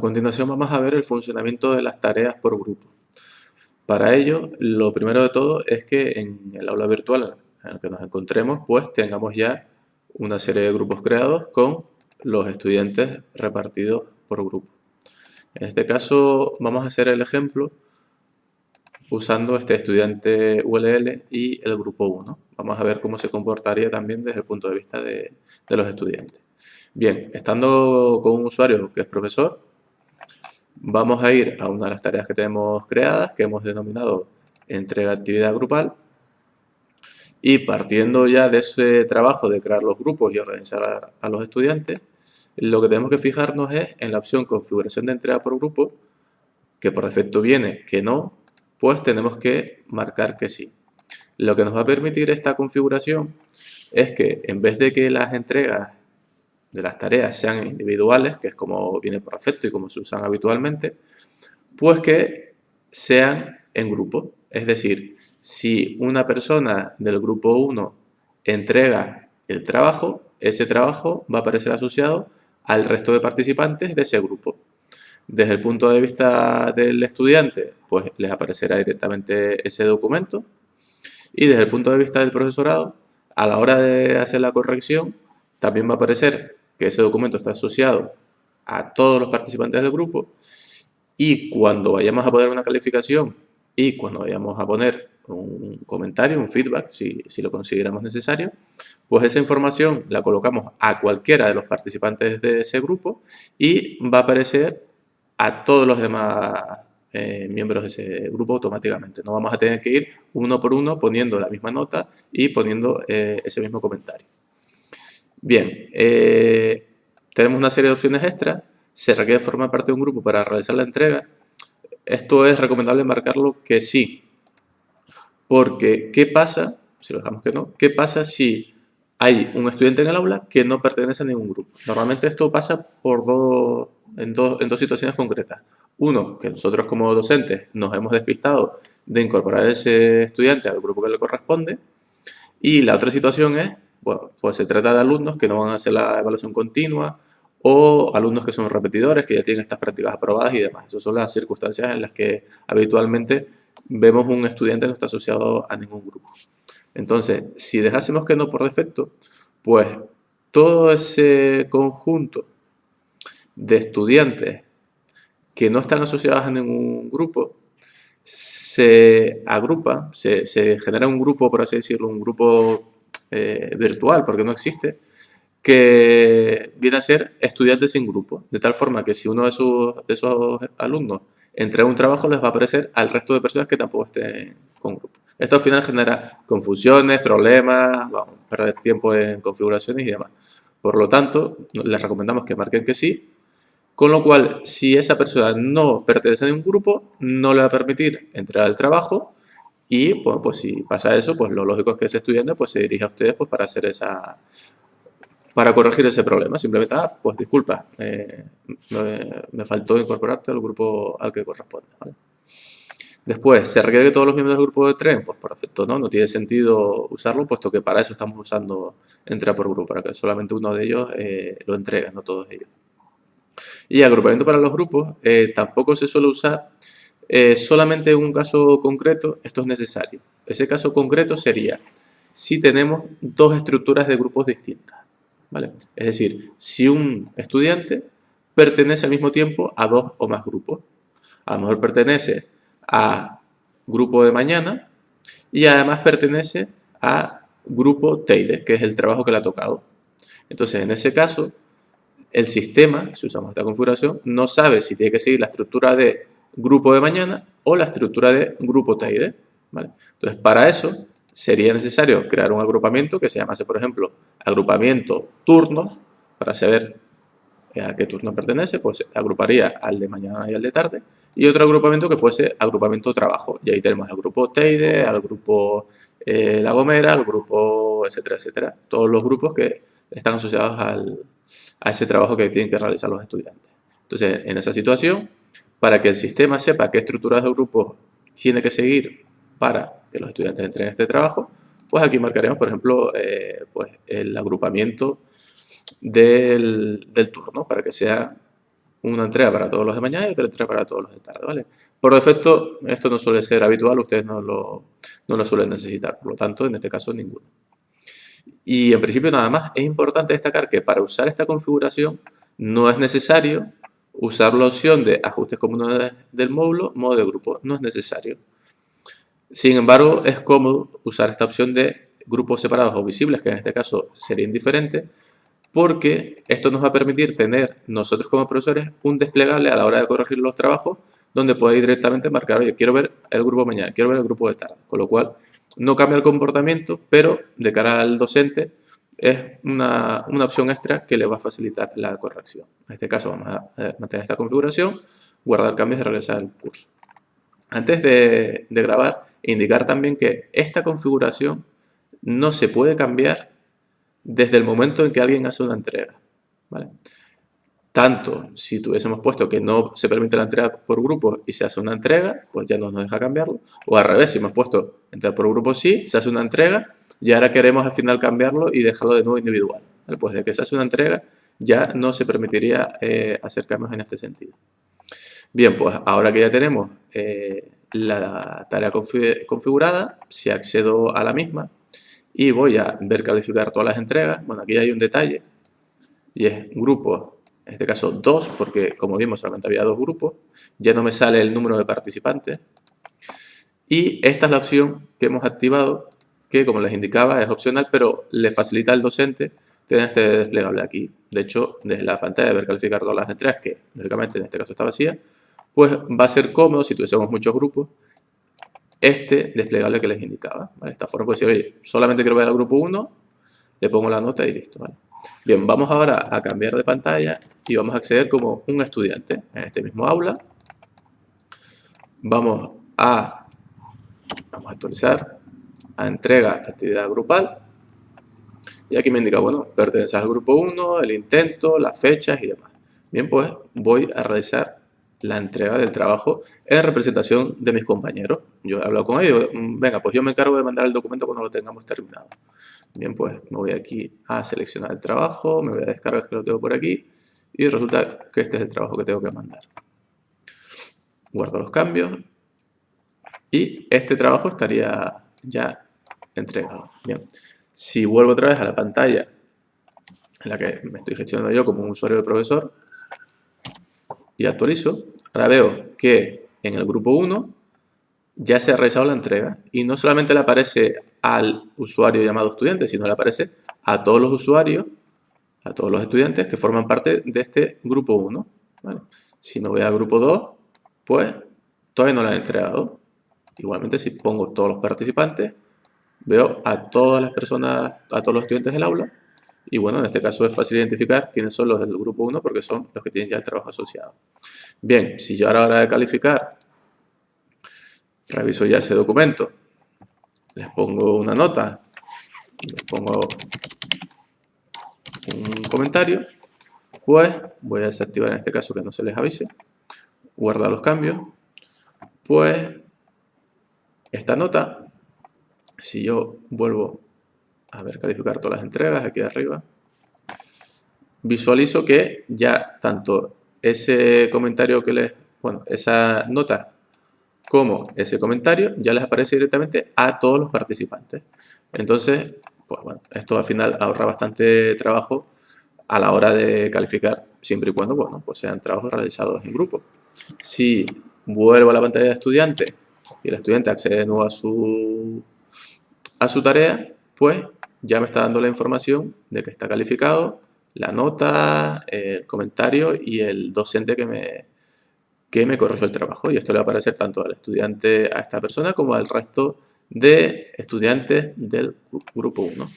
A continuación vamos a ver el funcionamiento de las tareas por grupo. Para ello, lo primero de todo es que en el aula virtual en el que nos encontremos, pues tengamos ya una serie de grupos creados con los estudiantes repartidos por grupo. En este caso vamos a hacer el ejemplo usando este estudiante ULL y el grupo 1. Vamos a ver cómo se comportaría también desde el punto de vista de, de los estudiantes. Bien, estando con un usuario que es profesor, vamos a ir a una de las tareas que tenemos creadas, que hemos denominado entrega actividad grupal, y partiendo ya de ese trabajo de crear los grupos y organizar a, los estudiantes, lo que tenemos que fijarnos es en la opción configuración de entrega por grupo, que por defecto viene que no, pues tenemos que marcar que sí. Lo que nos va a permitir esta configuración es que en vez de que las entregas de las tareas sean individuales, que es como viene por defecto y como se usan habitualmente, pues que sean en grupo. Es decir, si una persona del grupo 1 entrega el trabajo, ese trabajo va a aparecer asociado al resto de participantes de ese grupo. Desde el punto de vista del estudiante, pues les aparecerá directamente ese documento. Y desde el punto de vista del profesorado, a la hora de hacer la corrección, también va a aparecer que ese documento está asociado a todos los participantes del grupo y cuando vayamos a poner una calificación y cuando vayamos a poner un comentario, un feedback, si, si, lo consideramos necesario, pues esa información la colocamos a cualquiera de los participantes de ese grupo y va a aparecer a todos los demás eh, miembros de ese grupo automáticamente. No vamos a tener que ir uno por uno poniendo la misma nota y poniendo eh, ese mismo comentario. Bien, eh, tenemos una serie de opciones extras. Se requiere formar parte de un grupo para realizar la entrega. Esto es recomendable marcarlo que sí. Porque, ¿qué pasa? Si lo dejamos que no, ¿qué pasa si hay un estudiante en el aula que no pertenece a ningún grupo? Normalmente esto pasa por dos, en, dos, en dos situaciones concretas. Uno, que nosotros como docentes nos hemos despistado de incorporar a ese estudiante al grupo que le corresponde. Y la otra situación es bueno, pues se trata de alumnos que no van a hacer la evaluación continua o alumnos que son repetidores, que ya tienen estas prácticas aprobadas y demás. Esas son las circunstancias en las que habitualmente vemos un estudiante no está asociado a ningún grupo. Entonces, si dejásemos que no por defecto, pues todo ese conjunto de estudiantes que no están asociados a ningún grupo se agrupa, se, se genera un grupo, por así decirlo, un grupo eh, virtual, porque no existe, que viene a ser estudiantes sin grupo, de tal forma que si uno de, sus, de esos alumnos entrega un trabajo, les va a aparecer al resto de personas que tampoco estén con grupo. Esto al final genera confusiones, problemas, vamos, perder tiempo en configuraciones y demás. Por lo tanto, les recomendamos que marquen que sí, con lo cual, si esa persona no pertenece a ningún grupo, no le va a permitir entrar al trabajo y bueno, pues si pasa eso, pues lo lógico es que ese estudiante pues, se dirija a ustedes pues, para hacer esa para corregir ese problema. Simplemente, ah, pues disculpa, eh, me, faltó incorporarte al grupo al que corresponde. Después, ¿se requiere que todos los miembros del grupo de tren? Pues perfecto, ¿no? No tiene sentido usarlo, puesto que para eso estamos usando entra por grupo, para que solamente uno de ellos eh, lo entregue, no todos ellos. Y agrupamiento para los grupos eh, tampoco se suele usar eh, solamente en un caso concreto esto es necesario. Ese caso concreto sería si tenemos dos estructuras de grupos distintas. ¿vale? Es decir, si un estudiante pertenece al mismo tiempo a dos o más grupos. A lo mejor pertenece a grupo de mañana y además pertenece a grupo Teide, que es el trabajo que le ha tocado. Entonces, en ese caso, el sistema, si usamos esta configuración, no sabe si tiene que seguir la estructura de grupo de mañana o la estructura de grupo TID. ¿vale? Entonces, para eso sería necesario crear un agrupamiento que se llamase, por ejemplo, agrupamiento turno, para saber a qué turno pertenece, pues agruparía al de mañana y al de tarde, y otro agrupamiento que fuese agrupamiento trabajo. Y ahí tenemos el grupo TID, al grupo eh, La Gomera, al grupo etcétera, etcétera. Todos los grupos que están asociados a ese trabajo que tienen que realizar los estudiantes. Entonces, en esa situación, para que el sistema sepa qué estructuras de grupo tiene que seguir para que los estudiantes entren en este trabajo, pues aquí marcaremos, por ejemplo, eh, pues el agrupamiento del, turno, para que sea una entrega para todos los de mañana y otra entrega para todos los de tarde, ¿vale? Por defecto, esto no suele ser habitual, ustedes no lo, no lo suelen necesitar, por lo tanto, en este caso, ninguno. Y en principio nada más, es importante destacar que para usar esta configuración no es necesario usar la opción de ajustes comunes del módulo, modo de grupo, no es necesario. Sin embargo, es cómodo usar esta opción de grupos separados o visibles, que en este caso sería indiferente, porque esto nos va a permitir tener nosotros como profesores un desplegable a la hora de corregir los trabajos donde podéis directamente marcar, oye, quiero ver el grupo mañana, quiero ver el grupo de tarde, con lo cual no cambia el comportamiento, pero de cara al docente es una, opción extra que le va a facilitar la corrección. En este caso vamos a mantener esta configuración, guardar cambios y regresar al curso. Antes de, de grabar, indicar también que esta configuración no se puede cambiar desde el momento en que alguien hace una entrega. ¿vale? Tanto si tuviésemos puesto que no se permite la entrega por grupos y se hace una entrega, pues ya no nos deja cambiarlo. O al revés, si hemos puesto entrega por grupos sí, se hace una entrega y ahora queremos al final cambiarlo y dejarlo de nuevo individual. Pues de que se hace una entrega ya no se permitiría eh, hacer cambios en este sentido. Bien, pues ahora que ya tenemos eh, la tarea configurada, si accedo a la misma, y voy a ver calificar todas las entregas. Bueno, aquí hay un detalle y es grupo, en este caso dos, porque como vimos solamente había dos grupos, ya no me sale el número de participantes. Y esta es la opción que hemos activado, que como les indicaba es opcional, pero le facilita al docente tener este desplegable aquí. De hecho, desde la pantalla de ver calificar todas las entregas, que lógicamente en este caso está vacía, pues va a ser cómodo si tuviésemos muchos grupos este desplegable que les indicaba. De esta forma puedo decir, oye, solamente quiero ver al grupo 1, le pongo la nota y listo. Bien, vamos ahora a cambiar de pantalla y vamos a acceder como un estudiante en este mismo aula. Vamos a, vamos a actualizar, a entrega actividad grupal. Y aquí me indica, bueno, perteneces al grupo 1, el intento, las fechas y demás. Bien, pues voy a realizar la entrega del trabajo en representación de mis compañeros. Yo he hablado con ellos, venga, pues yo me encargo de mandar el documento cuando lo tengamos terminado. Bien, pues me voy aquí a seleccionar el trabajo, me voy a descargar que lo tengo por aquí y resulta que este es el trabajo que tengo que mandar. Guardo los cambios y este trabajo estaría ya entregado. Bien, si vuelvo otra vez a la pantalla en la que me estoy gestionando yo como un usuario de profesor, y actualizo, ahora veo que en el grupo 1 ya se ha realizado la entrega y no solamente le aparece al usuario llamado estudiante, sino le aparece a todos los usuarios, a todos los estudiantes que forman parte de este grupo 1. Si me voy al grupo 2, pues todavía no la he entregado. Igualmente si pongo todos los participantes, veo a todas las personas, a todos los estudiantes del aula y bueno, en este caso es fácil identificar quiénes son los del grupo 1 porque son los que tienen ya el trabajo asociado. Bien, si yo ahora a hora de calificar reviso ya ese documento, les pongo una nota, les pongo un comentario, pues voy a desactivar en este caso que no se les avise, guardar los cambios, pues esta nota, si yo vuelvo a ver, calificar todas las entregas aquí arriba, visualizo que ya tanto ese comentario que les, bueno, esa nota como ese comentario ya les aparece directamente a todos los participantes. Entonces, pues bueno, esto al final ahorra bastante trabajo a la hora de calificar, siempre y cuando, bueno, pues sean trabajos realizados en grupo. Si vuelvo a la pantalla de estudiante y el estudiante accede de nuevo a su, a su tarea, pues ya me está dando la información de que está calificado, la nota, el comentario y el docente que me, que me corrigió el trabajo. Y esto le va a aparecer tanto al estudiante, a esta persona, como al resto de estudiantes del grupo 1.